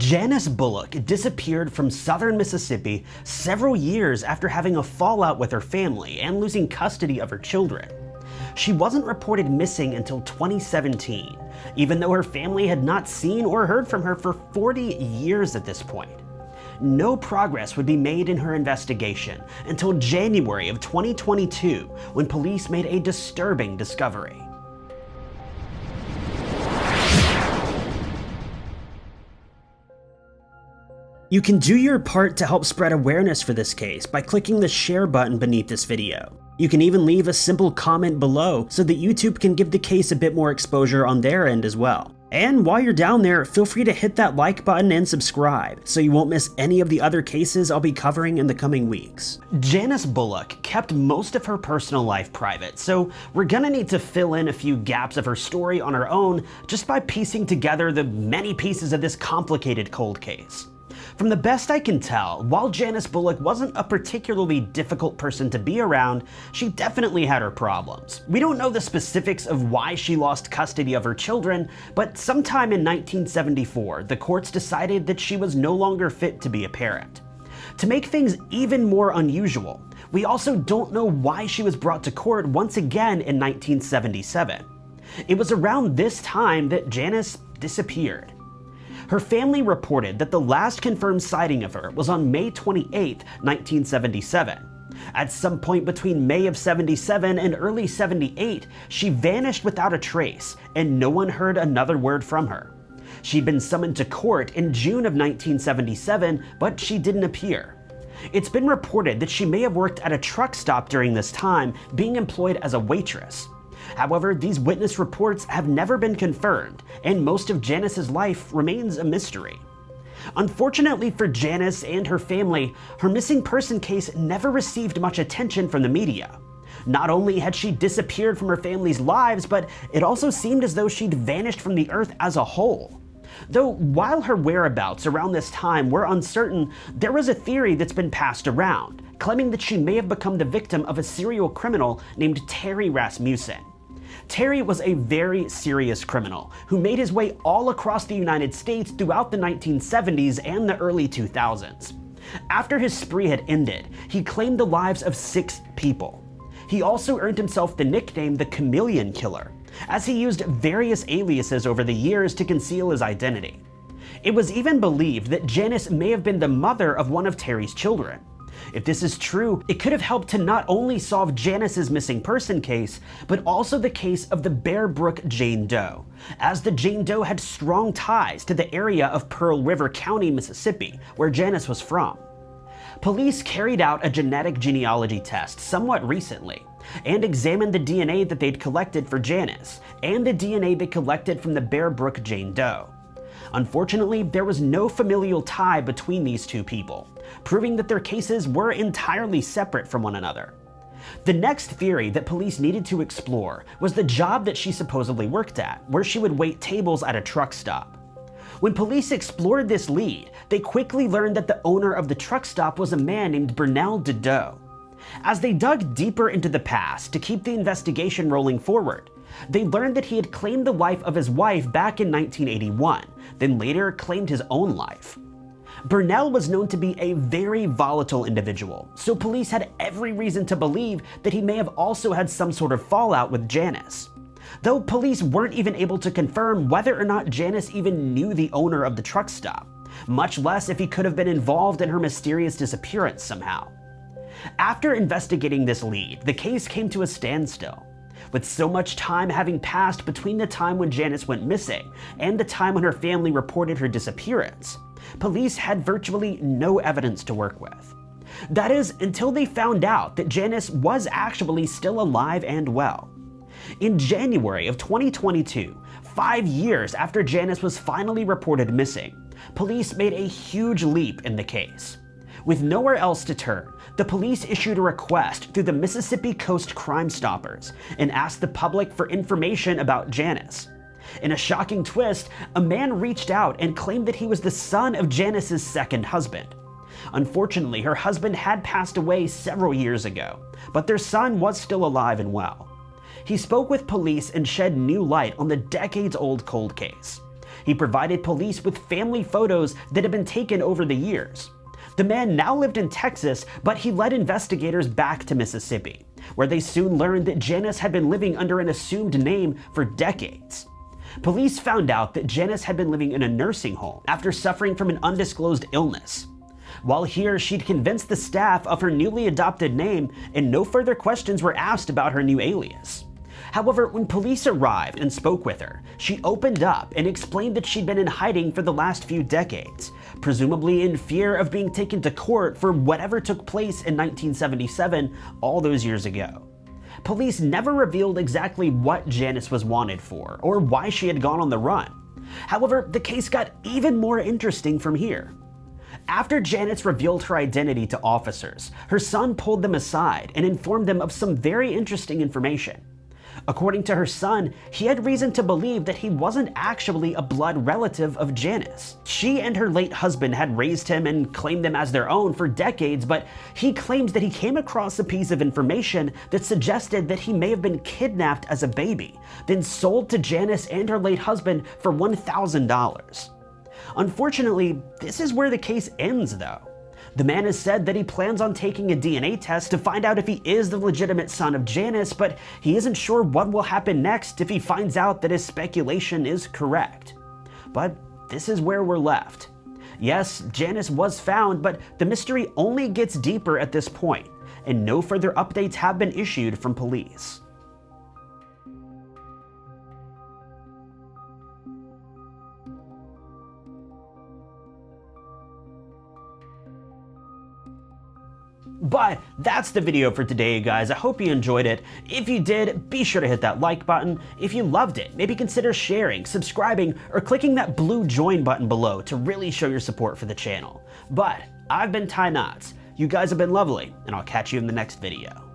Janice Bullock disappeared from southern Mississippi several years after having a fallout with her family and losing custody of her children. She wasn't reported missing until 2017, even though her family had not seen or heard from her for 40 years at this point. No progress would be made in her investigation until January of 2022 when police made a disturbing discovery. You can do your part to help spread awareness for this case by clicking the share button beneath this video. You can even leave a simple comment below so that YouTube can give the case a bit more exposure on their end as well. And while you're down there, feel free to hit that like button and subscribe so you won't miss any of the other cases I'll be covering in the coming weeks. Janice Bullock kept most of her personal life private, so we're gonna need to fill in a few gaps of her story on our own just by piecing together the many pieces of this complicated cold case. From the best I can tell, while Janice Bullock wasn't a particularly difficult person to be around, she definitely had her problems. We don't know the specifics of why she lost custody of her children, but sometime in 1974, the courts decided that she was no longer fit to be a parent. To make things even more unusual, we also don't know why she was brought to court once again in 1977. It was around this time that Janice disappeared. Her family reported that the last confirmed sighting of her was on May 28, 1977. At some point between May of 77 and early 78, she vanished without a trace, and no one heard another word from her. She'd been summoned to court in June of 1977, but she didn't appear. It's been reported that she may have worked at a truck stop during this time, being employed as a waitress. However, these witness reports have never been confirmed, and most of Janice's life remains a mystery. Unfortunately for Janice and her family, her missing person case never received much attention from the media. Not only had she disappeared from her family's lives, but it also seemed as though she'd vanished from the earth as a whole. Though while her whereabouts around this time were uncertain, there was a theory that's been passed around, claiming that she may have become the victim of a serial criminal named Terry Rasmussen. Terry was a very serious criminal who made his way all across the United States throughout the 1970s and the early 2000s. After his spree had ended, he claimed the lives of six people. He also earned himself the nickname the Chameleon Killer, as he used various aliases over the years to conceal his identity. It was even believed that Janice may have been the mother of one of Terry's children. If this is true, it could have helped to not only solve Janice's missing person case, but also the case of the Bear Brook Jane Doe, as the Jane Doe had strong ties to the area of Pearl River County, Mississippi, where Janice was from. Police carried out a genetic genealogy test somewhat recently, and examined the DNA that they'd collected for Janice, and the DNA they collected from the Bear Brook Jane Doe. Unfortunately, there was no familial tie between these two people, proving that their cases were entirely separate from one another. The next theory that police needed to explore was the job that she supposedly worked at, where she would wait tables at a truck stop. When police explored this lead, they quickly learned that the owner of the truck stop was a man named Bernell DeDeaux. As they dug deeper into the past to keep the investigation rolling forward, they learned that he had claimed the life of his wife back in 1981, then later claimed his own life. Burnell was known to be a very volatile individual, so police had every reason to believe that he may have also had some sort of fallout with Janice. Though police weren't even able to confirm whether or not Janice even knew the owner of the truck stop, much less if he could have been involved in her mysterious disappearance somehow. After investigating this lead, the case came to a standstill. With so much time having passed between the time when Janice went missing and the time when her family reported her disappearance, police had virtually no evidence to work with. That is, until they found out that Janice was actually still alive and well. In January of 2022, five years after Janice was finally reported missing, police made a huge leap in the case. With nowhere else to turn, the police issued a request through the Mississippi Coast Crime Stoppers and asked the public for information about Janice. In a shocking twist, a man reached out and claimed that he was the son of Janice's second husband. Unfortunately, her husband had passed away several years ago, but their son was still alive and well. He spoke with police and shed new light on the decades-old cold case. He provided police with family photos that had been taken over the years. The man now lived in Texas, but he led investigators back to Mississippi, where they soon learned that Janice had been living under an assumed name for decades. Police found out that Janice had been living in a nursing home after suffering from an undisclosed illness. While here, she'd convinced the staff of her newly adopted name, and no further questions were asked about her new alias. However, when police arrived and spoke with her, she opened up and explained that she'd been in hiding for the last few decades, presumably in fear of being taken to court for whatever took place in 1977, all those years ago. Police never revealed exactly what Janice was wanted for, or why she had gone on the run. However, the case got even more interesting from here. After Janice revealed her identity to officers, her son pulled them aside and informed them of some very interesting information. According to her son, he had reason to believe that he wasn't actually a blood relative of Janice. She and her late husband had raised him and claimed them as their own for decades, but he claims that he came across a piece of information that suggested that he may have been kidnapped as a baby, then sold to Janice and her late husband for $1,000. Unfortunately, this is where the case ends though. The man has said that he plans on taking a DNA test to find out if he is the legitimate son of Janice, but he isn't sure what will happen next if he finds out that his speculation is correct. But this is where we're left. Yes, Janice was found, but the mystery only gets deeper at this point, and no further updates have been issued from police. But that's the video for today, guys. I hope you enjoyed it. If you did, be sure to hit that like button. If you loved it, maybe consider sharing, subscribing, or clicking that blue join button below to really show your support for the channel. But I've been Ty Knotts. You guys have been lovely, and I'll catch you in the next video.